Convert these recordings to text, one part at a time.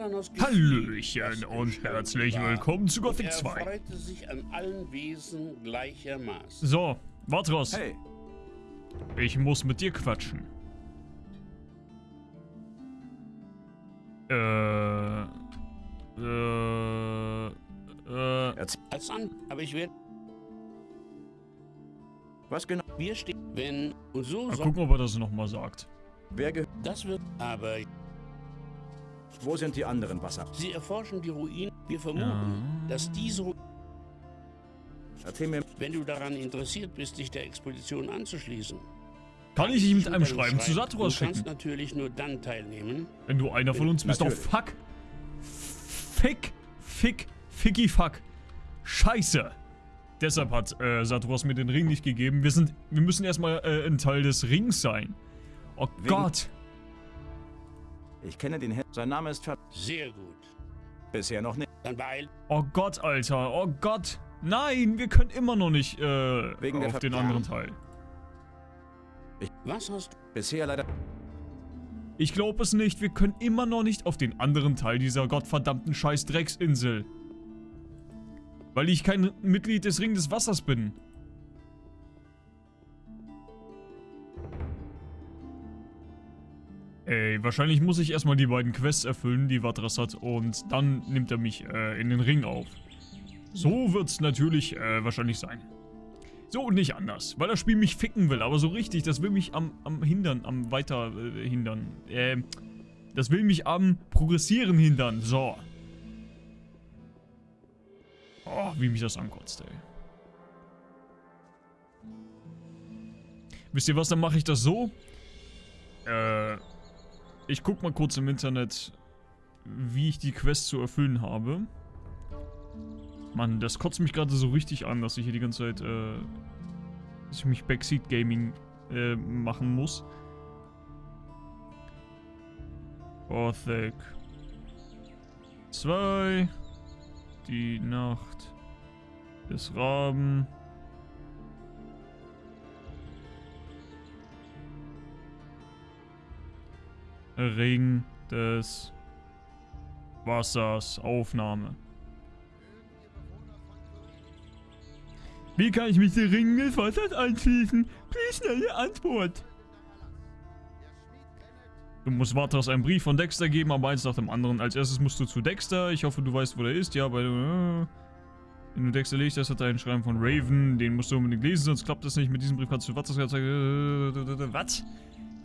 Hallöchen und herzlich willkommen zu Gothic Er 2. freute sich an allen Wesen gleichermaßen. So, Vatros, Hey, ich muss mit dir quatschen. Äh, äh, äh, erzähl, Als an, aber ich werde, was genau? wir stehen, wenn, und so mal gucken, ob er das nochmal sagt. Wer ge das wird, aber Wo sind die anderen Wasser? sie erforschen die Ruinen. Wir vermuten, Ja. dass diese, Ru- Erzähl mir, wenn du daran interessiert bist, dich der Expedition anzuschließen. Kann ich ihn mit einem Schreiben zu Satros Du kannst schicken? natürlich nur dann teilnehmen, Wenn du einer von uns bist. Oh, Natürlich. fuck. Fick, fick, ficky fuck. Scheiße. Deshalb hat äh, Satros mir den Ring nicht gegeben. Wir sind, wir müssen erstmal äh, ein Teil des Rings sein. Oh Wegen- Gott. Ich kenne den Herrn. Sein Name ist ver... sehr gut. Bisher noch nicht. Dann beeil, Oh Gott, Alter. Oh Gott. Nein, wir können immer noch nicht äh, Wegen der auf den anderen Teil. was hast du? Bisher leider... Ich glaube es nicht. Wir können immer noch nicht auf den anderen Teil dieser gottverdammten scheiß Drecksinsel. Weil ich kein Mitglied des Ring des Wassers bin. Ey, wahrscheinlich muss ich erstmal die beiden Quests erfüllen, die Vatras hat, und dann nimmt er mich äh, in den Ring auf. So wird's natürlich äh, wahrscheinlich sein. So und nicht anders, weil das Spiel mich ficken will, aber so richtig, das will mich am, am hindern, am weiter äh, hindern. Ähm, das will mich am progressieren hindern, so. Oh, wie mich das ankotzt, ey. Wisst ihr was, dann mache ich das so. Äh, ich guck mal kurz im Internet, wie ich die Quest zu erfüllen habe. Mann, das kotzt mich gerade so richtig an, dass ich hier die ganze Zeit, äh, dass ich mich Backseat Gaming äh, machen muss. Gothic 2 Die Nacht des Raben Ring des Wassers Aufnahme Wie kann ich mich dem Ring des Wassers anschließen? Please schnelle Antwort. Du musst Vatras einen Brief von Dexter geben, aber eins nach dem anderen. Als erstes musst du zu Dexter. Ich hoffe, du weißt, wo der ist. Ja, bei... Äh, wenn du Dexter legst, das hat er einen Schreiben von Raven. Den musst du unbedingt lesen, sonst klappt das nicht. Mit diesem Brief kannst du Vatras gezeigt... Äh, was?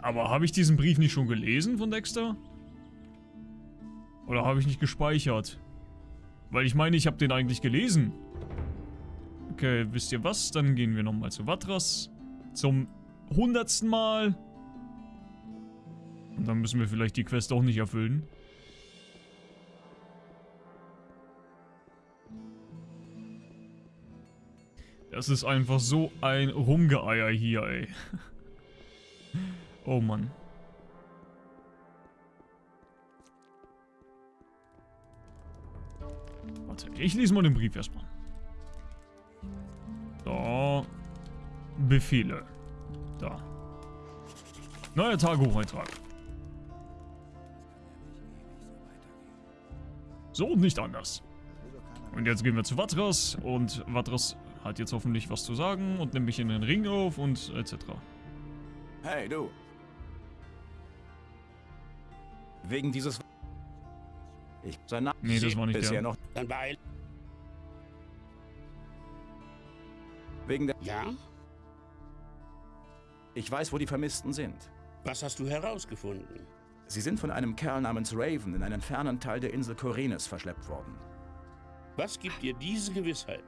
Aber habe ich diesen Brief nicht schon gelesen von Dexter? Oder habe ich nicht gespeichert? Weil ich meine, ich habe den eigentlich gelesen. Okay, wisst ihr was? Dann gehen wir nochmal zu Vatras. Zum hundertsten Mal. Und dann müssen wir vielleicht die Quest auch nicht erfüllen. Das ist einfach so ein Rumgeeier hier, ey. Oh Mann. Warte, ich lese mal den Brief erstmal. So. Befehle. Da. Neuer Tagebucheintrag. So und nicht anders. Und jetzt gehen wir zu Vatras und Vatras hat jetzt hoffentlich was zu sagen und nimmt mich in den Ring auf und etc. Hey, du. Wegen dieses... Ich... Sein Name... Nee, das war nicht Bisher der. noch... Dann beeil, Wegen der... ja? Ich weiß, wo die Vermissten sind. Was hast du herausgefunden? Sie sind von einem Kerl namens Raven in einen fernen Teil der Insel Korenes verschleppt worden. Was gibt dir diese Gewissheit?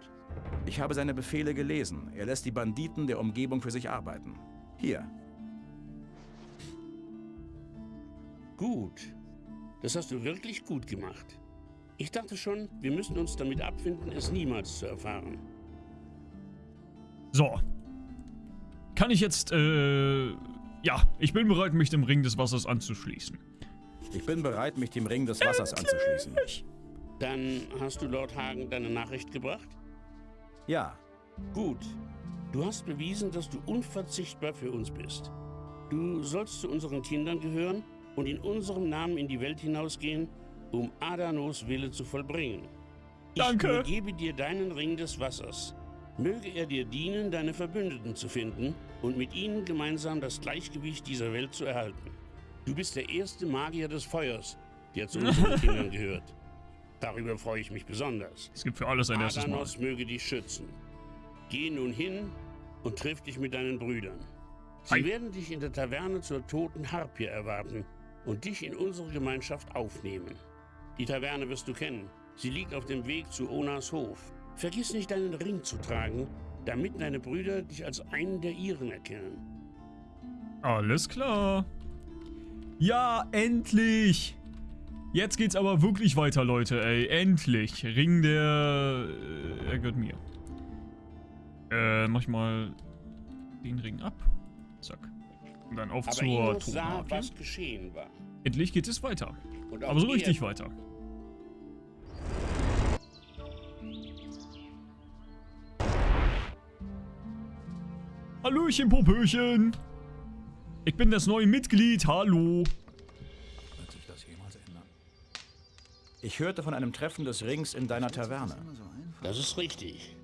Ich habe seine Befehle gelesen. Er lässt die Banditen der Umgebung für sich arbeiten. Hier. Gut. Das hast du wirklich gut gemacht. Ich dachte schon, wir müssen uns damit abfinden, es niemals zu erfahren. So. Kann ich jetzt, äh... Ja, ich bin bereit, mich dem Ring des Wassers anzuschließen. Ich bin bereit, mich dem Ring des Wassers anzuschließen. Dann hast du Lord Hagen deine Nachricht gebracht? Ja, Gut. Du hast bewiesen, dass du unverzichtbar für uns bist. Du sollst zu unseren Kindern gehören und in unserem Namen in die Welt hinausgehen um Adanos Wille zu vollbringen. Ich Danke. übergebe dir deinen Ring des Wassers. Möge er dir dienen, deine Verbündeten zu finden und mit ihnen gemeinsam das Gleichgewicht dieser Welt zu erhalten. Du bist der erste Magier des Feuers, der zu unseren Kindern gehört. Darüber freue ich mich besonders. Es gibt für alles ein erstes Mal. Adanos möge dich schützen. Geh nun hin und triff dich mit deinen Brüdern. Sie Hi. werden dich in der Taverne zur toten Harpie erwarten und dich in unsere Gemeinschaft aufnehmen. Die Taverne wirst du kennen. Sie liegt auf dem Weg zu Onas Hof. Vergiss nicht, deinen Ring zu tragen, damit deine Brüder dich als einen der ihren erkennen. Alles klar. Ja, endlich. Jetzt geht's aber wirklich weiter, Leute, ey. Endlich. Ring der... Äh, er gehört mir. Äh, mach ich mal den Ring ab. Zack. Und dann auf Aber zur sah, was geschehen war. Endlich geht es weiter. Aber so richtig weiter. Hallöchen, Popöchen. Ich bin das neue Mitglied, hallo. Wird sich das jemals ändern? Ich hörte von einem Treffen des Rings in deiner Taverne. Das ist richtig.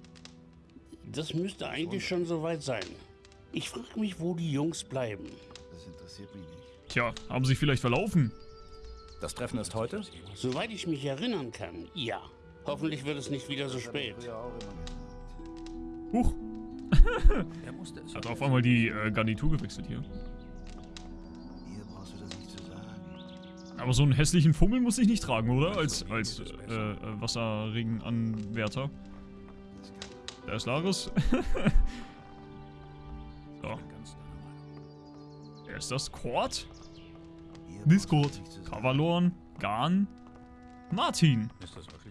Das müsste eigentlich schon soweit sein. Ich frage mich, wo die Jungs bleiben. Das interessiert mich nicht. Tja, haben sich vielleicht verlaufen? Das Treffen ist heute? Soweit ich mich erinnern kann, ja. Hoffentlich wird es nicht wieder so spät. Huch, Er musste es. hat auf einmal die äh, Garnitur gewechselt hier. Hier brauchst du das nicht zu sagen. Aber so einen hässlichen Fummel muss ich nicht tragen, oder? Als, als äh, äh, Wasserregenanwärter. Da ist Laris. wer ist das? Du Discord. Kavalorn, Garn, Martin.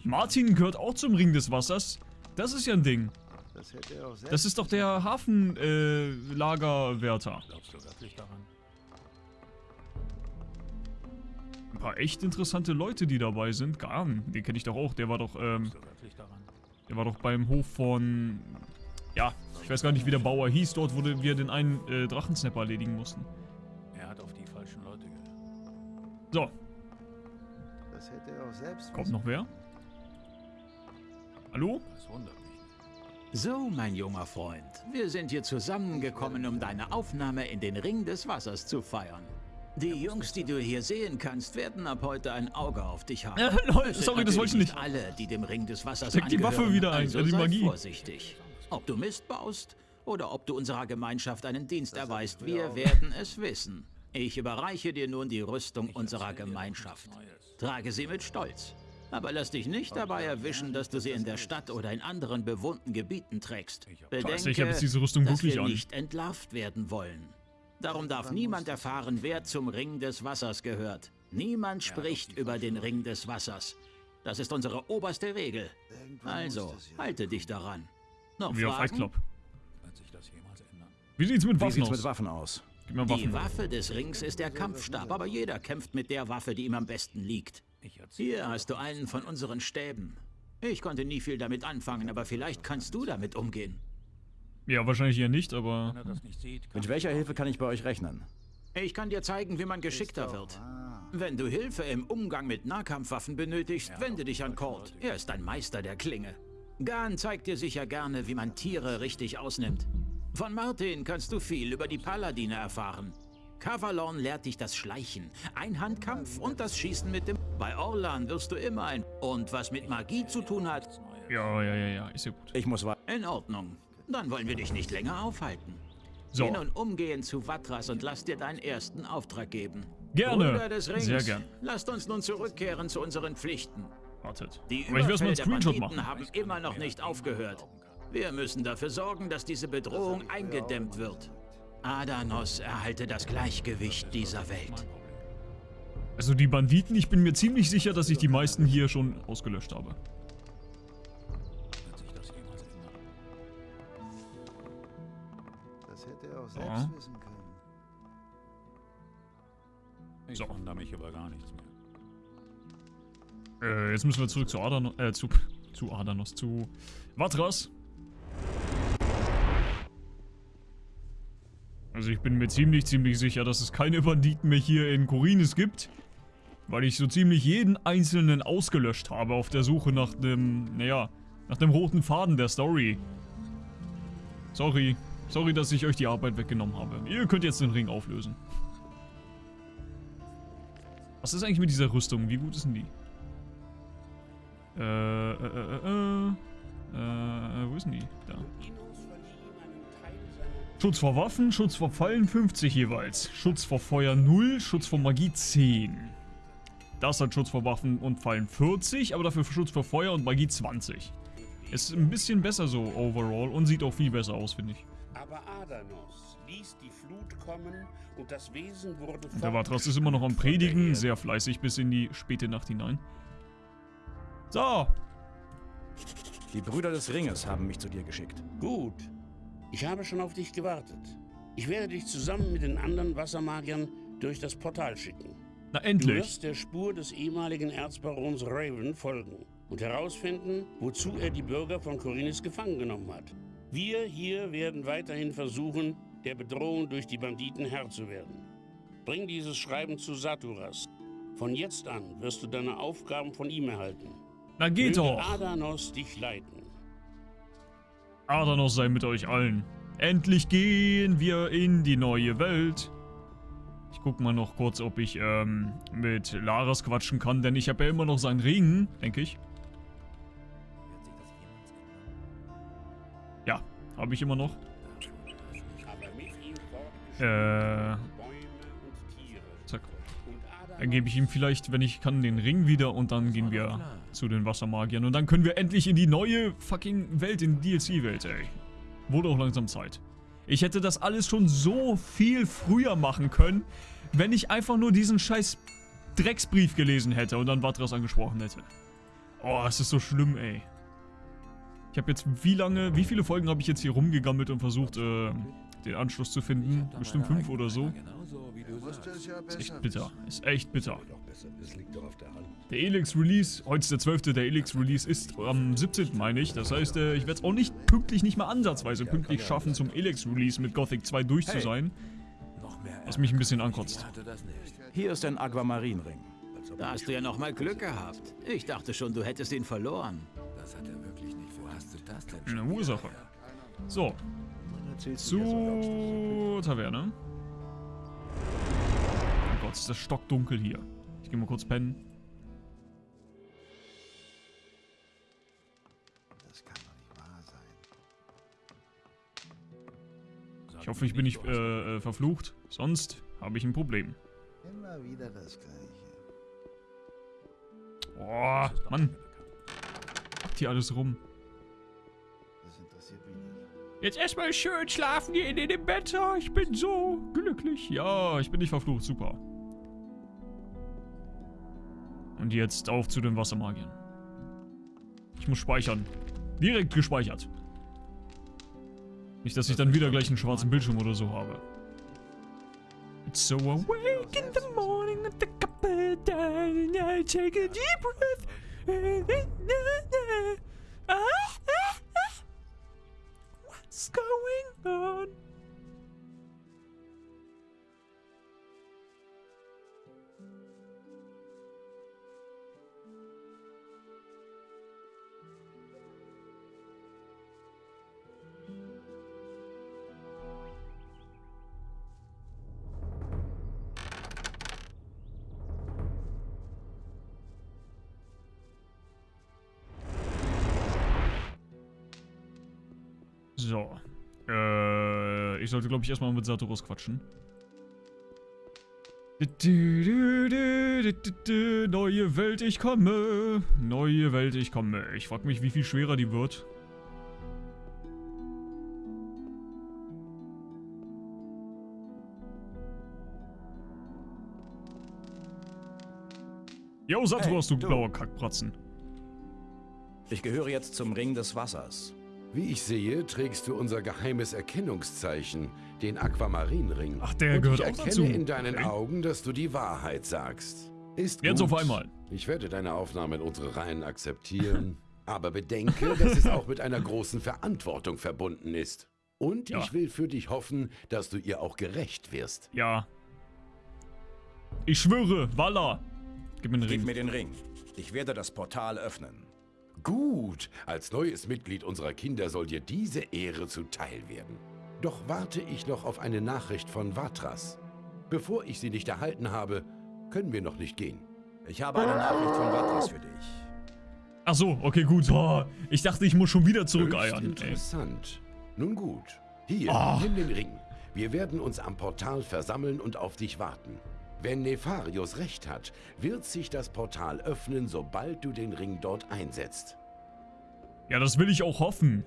Martin gehört auch zum Ring des Wassers. Das ist ja ein Ding. Das ist doch der Hafenlagerwärter. Äh, ein paar echt interessante Leute, die dabei sind. Garn, den kenne ich doch auch. Der war doch, ähm, der war doch beim Hof von... Ja, ich weiß gar nicht, wie der Bauer hieß. Dort, wo wir den einen äh, Drachensnapper erledigen mussten. So, Das hätte er auch selbst. kommt noch wer? Hallo? Das wundert mich nicht. So, mein junger Freund, wir sind hier zusammengekommen, um deine Aufnahme in den Ring des Wassers zu feiern. Die Jungs, die du hier sehen kannst, werden ab heute ein Auge auf dich haben. Äh, lol, sorry, das wollte ich nicht. alle, die dem Ring des Wassers Steck die Waffe wieder ein, also äh, die Magie. vorsichtig. Ob du Mist baust oder ob du unserer Gemeinschaft einen Dienst erweist, wir werden es wissen. Ich überreiche dir nun die Rüstung unserer Gemeinschaft. Trage sie mit Stolz. Aber lass dich nicht dabei erwischen, dass du sie in der Stadt oder in anderen bewohnten Gebieten trägst. Scheiße, ich hab jetzt diese Rüstung dass wirklich wir an. nicht entlarvt werden wollen. Darum darf niemand erfahren, wer zum Ring des Wassers gehört. Niemand spricht über den Ring des Wassers. Das ist unsere oberste Regel. Also, halte dich daran. Noch Wie auf Fight Fragen? Club. Wie sieht's mit Wie Waffen sieht's aus? mit Waffen aus? Gib mir Die Waffen. Waffe des Rings ist der Kampfstab, aber jeder kämpft mit der Waffe, die ihm am besten liegt. Hier hast du einen von unseren Stäben. Ich konnte nie viel damit anfangen, aber vielleicht kannst du damit umgehen. Ja, wahrscheinlich eher nicht, aber... Wenn er das nicht sieht, kann Mit welcher Hilfe kann ich bei euch rechnen? Ich kann dir zeigen, wie man geschickter wird. Wenn du Hilfe im Umgang mit Nahkampfwaffen benötigst, wende dich an Cord. Er ist ein Meister der Klinge. Gan zeigt dir sicher gerne, wie man Tiere richtig ausnimmt. Von Martin kannst du viel über die Paladine erfahren. Kavalorn lehrt dich das Schleichen, Einhandkampf und das Schießen mit dem... Bei Orlan wirst du immer ein... Und was mit Magie zu tun hat, Ja, ja, ja, ja, ist ja gut. Ich muss wa in Ordnung. Dann wollen wir dich nicht länger aufhalten. So, Geh nun umgehend zu Vatras und lass dir deinen ersten Auftrag geben. Gerne. Des Rings, Sehr gern. lasst uns nun zurückkehren zu unseren Pflichten. wartet. Die Aber ich will erstmal Überfälle einen der Screenshot Banditen machen. haben immer noch nicht aufgehört. Wir müssen dafür sorgen, dass diese Bedrohung eingedämmt wird. Adanos erhalte das Gleichgewicht dieser Welt. Also die Banditen, ich bin mir ziemlich sicher, dass ich die meisten hier schon ausgelöscht habe. Wird sich das jemals ändern? Das hätte er auch selbst Ja. wissen können. Ich So. wundere mich über gar nichts mehr. Äh, jetzt müssen wir zurück zu Adanos, äh, zu, zu Adanos, zu Vatras. Also ich bin mir ziemlich, ziemlich sicher, dass es keine Banditen mehr hier in Korinis gibt. Weil ich so ziemlich jeden einzelnen ausgelöscht habe auf der Suche nach dem, naja, nach dem roten Faden der Story. Sorry. Sorry, dass ich euch die Arbeit weggenommen habe. Ihr könnt jetzt den Ring auflösen. Was ist eigentlich mit dieser Rüstung? Wie gut ist denn die? Äh, äh, äh, äh, äh, wo ist denn die? Da. Schutz vor Waffen, Schutz vor Fallen 50 jeweils. Schutz vor Feuer 0, Schutz vor Magie 10. Das hat Schutz vor Waffen und Fallen 40, aber dafür Schutz vor Feuer und Magie 20. Ist ein bisschen besser so overall und sieht auch viel besser aus, finde ich. Aber Adanos ließ die Flut kommen und das Wesen wurde Und der Vatras ist immer noch am Predigen, sehr fleißig bis in die späte Nacht hinein. So, Die Brüder des Ringes haben mich zu dir geschickt. Gut. Ich habe schon auf dich gewartet. Ich werde dich zusammen mit den anderen Wassermagiern durch das Portal schicken. na Du endlich. wirst der Spur des ehemaligen Erzbarons Raven folgen und herausfinden, wozu er die Bürger von Korinis gefangen genommen hat. Wir hier werden weiterhin versuchen, der Bedrohung durch die Banditen Herr zu werden. Bring dieses Schreiben zu Saturas. Von jetzt an wirst du deine Aufgaben von ihm erhalten. Na geht Möge doch. Adanos dich leiten. Adanos sei mit euch allen. Endlich gehen wir in die neue Welt. Ich guck mal noch kurz, ob ich ähm, mit Laras quatschen kann, denn ich habe ja immer noch seinen Ring, denke ich. Ja, habe ich immer noch. Äh, gebe ich ihm vielleicht, wenn ich kann, den Ring wieder und dann gehen wir zu den Wassermagiern. Und dann können wir endlich in die neue fucking Welt, in die DLC-Welt, ey. Wurde auch langsam Zeit. Ich hätte das alles schon so viel früher machen können, wenn ich einfach nur diesen scheiß Drecksbrief gelesen hätte und dann Vatras angesprochen hätte. Oh, es ist so schlimm, ey. Ich habe jetzt wie lange, wie viele Folgen habe ich jetzt hier rumgegammelt und versucht, äh, den Anschluss zu finden? Bestimmt fünf oder so. Ist echt bitter. Ist echt bitter. Der Elix Release, heute ist der 12. Der Elix Release ist am 17. meine ich. Das heißt, äh, ich werde es auch nicht pünktlich, nicht mal ansatzweise pünktlich schaffen, zum Elix Release mit Gothic 2 durch zu sein. Was mich ein bisschen ankotzt. Hier ist ein Aquamarinring. Da hast du ja noch mal Glück gehabt. Ich dachte schon, du hättest ihn verloren. Eine Ursache. So. Zur Taverne. Oh Gott, ist das stockdunkel hier. Ich gehe mal kurz pennen. Das kann doch nicht wahr sein. Ich hoffe, ich bin nicht äh, äh, verflucht. Sonst habe ich ein Problem. Immer wieder das Gleiche. Boah, Mann. Macht hier alles rum. Das interessiert mich nicht. Jetzt erstmal schön schlafen gehen in dem Bett. Oh, ich bin so glücklich. Ja, ich bin nicht verflucht. Super. Und jetzt auf zu den Wassermagiern. Ich muss speichern. Direkt gespeichert. Nicht, dass ich dann wieder gleich einen schwarzen Bildschirm oder so habe. It's so awake in the morning at the cup of day I take a deep breath. So. Äh, ich sollte, glaube ich, erstmal mit Satoros quatschen. Neue Welt, ich komme. Neue Welt, ich komme. Ich frage mich, wie viel schwerer die wird. Jo, Satoros, Hey, du du. blauer Kackpratzen. Ich gehöre jetzt zum Ring des Wassers. Wie ich sehe, trägst du unser geheimes Erkennungszeichen, den Aquamarinring. Ach, der Und gehört ich auch erkenne dazu. in deinen Okay. Augen, dass du die Wahrheit sagst. Ist Jetzt gut. auf einmal. Ich werde deine Aufnahme in unsere Reihen akzeptieren. aber bedenke, dass es auch mit einer großen Verantwortung verbunden ist. Und Ja. ich will für dich hoffen, dass du ihr auch gerecht wirst. Ja. Ich schwöre, Walla. Gib mir den Gib Ring. mir den Ring. Ich werde das Portal öffnen. Gut, als neues Mitglied unserer Kinder soll dir diese Ehre zuteil werden. Doch warte ich noch auf eine Nachricht von Vatras. Bevor ich sie nicht erhalten habe, können wir noch nicht gehen. Ich habe eine Nachricht von Vatras für dich. Ach so, okay, gut. Oh, ich dachte, ich muss schon wieder zurückeiern. Ey. interessant. Nun gut. Hier, Ah. nimm den Ring. Wir werden uns am Portal versammeln und auf dich warten. Wenn Nefarius recht hat, wird sich das Portal öffnen, sobald du den Ring dort einsetzt. Ja, das will ich auch hoffen.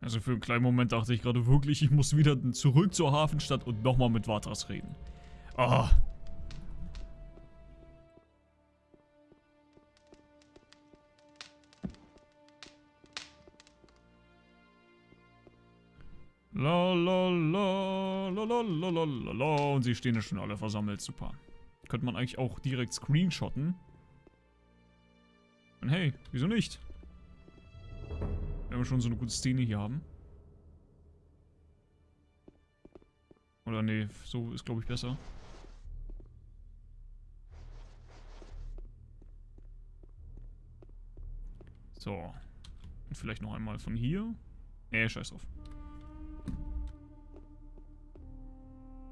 Also für einen kleinen Moment dachte ich gerade wirklich, ich muss wieder zurück zur Hafenstadt und nochmal mit Vatras reden. Ah. La la und sie stehen ja schon alle versammelt, super. Könnte man eigentlich auch direkt screenshotten. Hey, wieso nicht? Wenn wir schon so eine gute Szene hier haben. Oder nee, so ist glaube ich besser. So. Und vielleicht noch einmal von hier. Nee, scheiß drauf.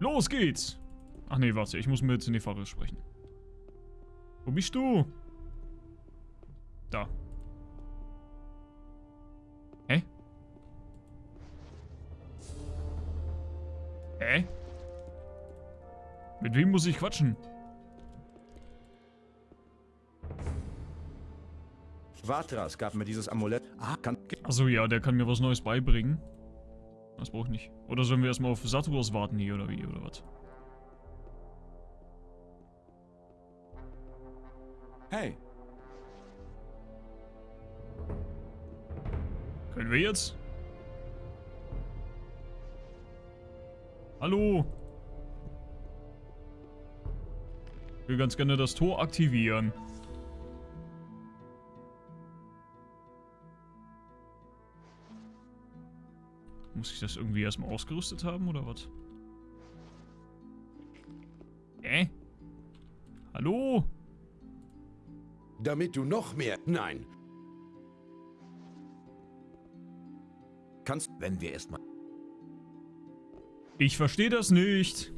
Los geht's! Ach nee, warte, ich muss mit Nefaris sprechen. Wo bist du? Da. Hä? Hä? Mit wem muss ich quatschen? Vatras gab mir dieses Amulett. Ah, kann. Achso, ja, der kann mir was Neues beibringen. Das brauche ich nicht. Oder sollen wir erstmal auf Saturos warten hier, oder wie, oder was? Hey, Können wir jetzt? Hallo? Ich will ganz gerne das Tor aktivieren. Muss ich das irgendwie erstmal ausgerüstet haben, oder was? Äh? Hallo? Damit du noch mehr... Nein, kannst. Wenn wir erstmal. Ich verstehe das nicht.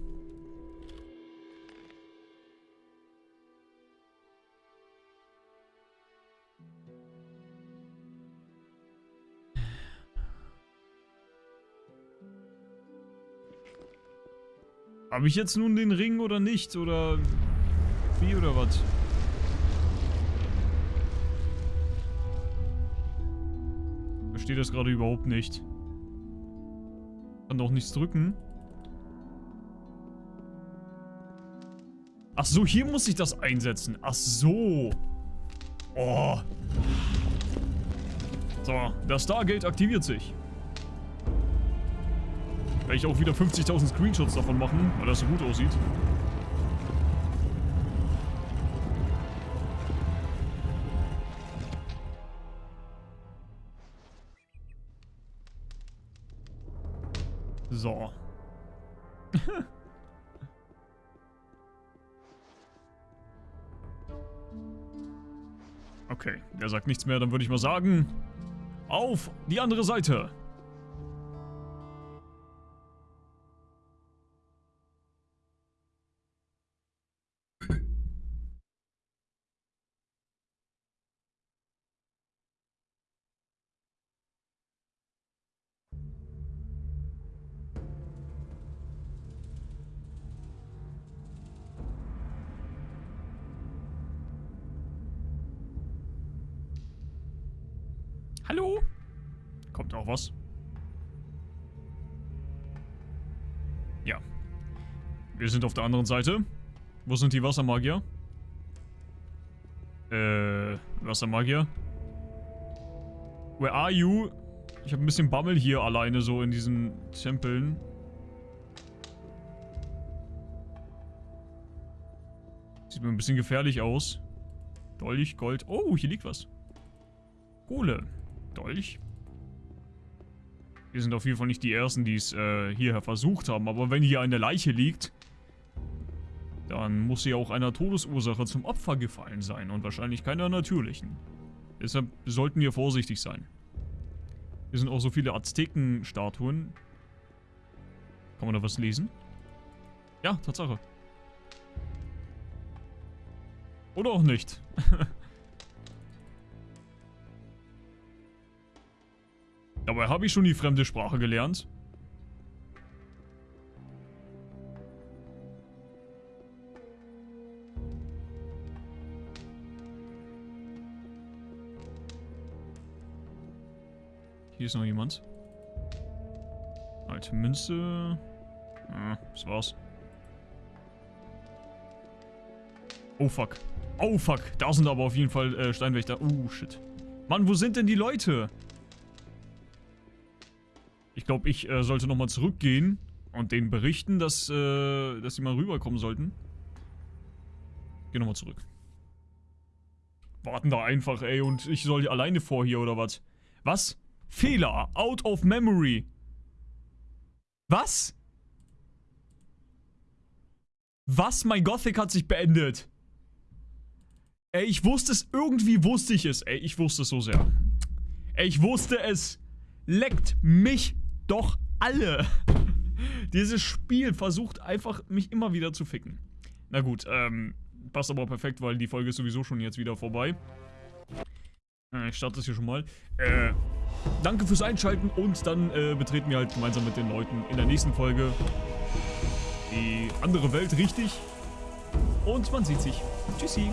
Habe ich jetzt nun den Ring oder nicht? Oder wie oder was? Verstehe das gerade überhaupt nicht. Kann doch nichts drücken. Ach so, hier muss ich das einsetzen. Ach so. Oh. So, das Stargate aktiviert sich. Ich auch wieder 50.000 Screenshots davon machen, weil das so gut aussieht. So. Okay, der sagt nichts mehr, dann würde ich mal sagen, auf die andere Seite. Hallo? Kommt auch was? Ja. Wir sind auf der anderen Seite. Wo sind die Wassermagier? Äh, Wassermagier? Where are you? Ich habe ein bisschen Bammel hier alleine so in diesen Tempeln. Sieht mir ein bisschen gefährlich aus. Dolch, Gold. Oh, hier liegt was. Kohle. Dolch. Wir sind auf jeden Fall nicht die Ersten, die es äh, hierher versucht haben. Aber wenn hier eine Leiche liegt, dann muss sie auch einer Todesursache zum Opfer gefallen sein und wahrscheinlich keiner natürlichen. Deshalb sollten wir vorsichtig sein. Hier sind auch so viele Azteken-Statuen. Kann man da was lesen? Ja, Tatsache. Oder auch nicht. Dabei habe ich schon die fremde Sprache gelernt. Hier ist noch jemand. Alte Münze. Ah, das war's. Oh fuck. Oh fuck. Da sind aber auf jeden Fall äh, Steinwächter. Uh, shit. Mann, wo sind denn die Leute? Ich glaube, ich äh, sollte nochmal zurückgehen und denen berichten, dass, äh, dass sie mal rüberkommen sollten. Geh nochmal zurück. Warten da einfach, ey, und ich soll hier alleine vor hier, oder was? Was? Fehler. Out of memory. Was? Was? Mein Gothic hat sich beendet. Ey, ich wusste es. Irgendwie wusste ich es. Ey, ich wusste es so sehr. Ey, ich wusste es. Leckt mich doch alle. Dieses Spiel versucht einfach, mich immer wieder zu ficken. Na gut, ähm, passt aber perfekt, weil die Folge ist sowieso schon jetzt wieder vorbei. Äh, ich starte das hier schon mal. Äh, danke fürs Einschalten und dann äh, betreten wir halt gemeinsam mit den Leuten in der nächsten Folge die andere Welt richtig. Und man sieht sich. Tschüssi.